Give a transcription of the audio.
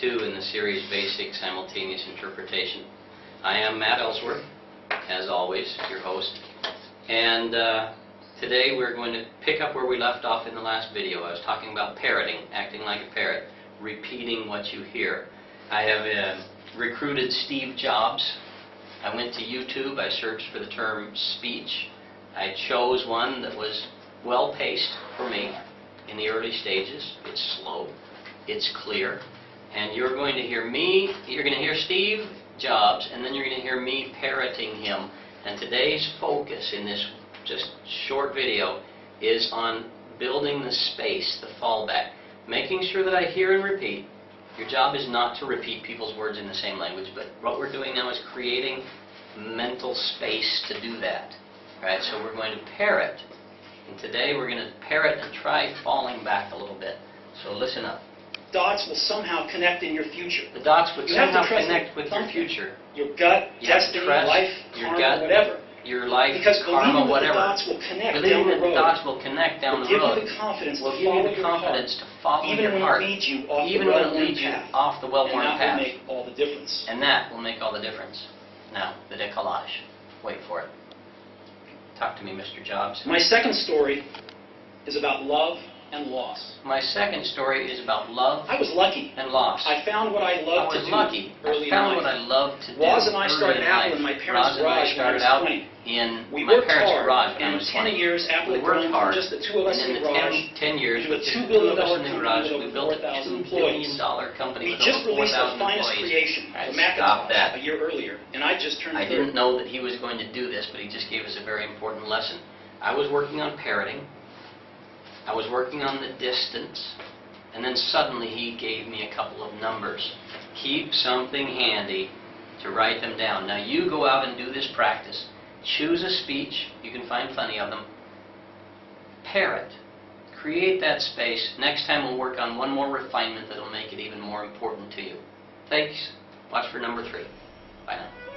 two in the series Basic Simultaneous Interpretation. I am Matt Ellsworth, as always, your host. And uh, today we're going to pick up where we left off in the last video. I was talking about parroting, acting like a parrot, repeating what you hear. I have uh, recruited Steve Jobs. I went to YouTube, I searched for the term speech. I chose one that was well-paced for me in the early stages. It's slow, it's clear, and you're going to hear me, you're going to hear Steve Jobs, and then you're going to hear me parroting him. And today's focus in this just short video is on building the space, the fallback, making sure that I hear and repeat. Your job is not to repeat people's words in the same language, but what we're doing now is creating mental space to do that. Right? So we're going to parrot. And today we're going to parrot and try falling back a little bit. So listen up. Dots will somehow connect in your future. The dots would You have to somehow trust connect with your thumbprint. future, Your gut, You destiny, trust life, your karma, gut, whatever. your life, Because karma, believing that the whatever. dots will connect down the that the road dots will connect down will the give road you the confidence will to give follow you the your confidence heart, to follow even your when heart, it leads you off even the when it leads you path. off the and well-worn that path. will make all the difference. And that will make all the difference. Now, the décalage. Wait for it. Talk to me, Mr. Jobs. My second story is about love and loss. My second story is about love I was lucky. and loss. I found what I I loved was to do lucky. early I found in what I life. loved to do. Woz and I started out life. in my parents' and I garage when I started was out 20. in We my worked parents' hard, garage when I and was 10 20. years after we the worked hard. just the two of us and in the the garage, 10, 10 years, into a with just $2 the billion two of us in the company garage, with we over built a 4,000 $2 employees. billion dollar company We with just released our 4,000 finest creation, the Macintosh, that. a year earlier, and I just turned I 30. didn't know that he was going to do this, but he just gave us a very important lesson. I was working on parroting. I was working on the distance. And then suddenly he gave me a couple of numbers. Keep something handy to write them down. Now you go out and do this practice. Choose a speech. You can find plenty of them. Parrot. Create that space. Next time we'll work on one more refinement that'll make it even more important to you. Thanks. Watch for number three. Bye now.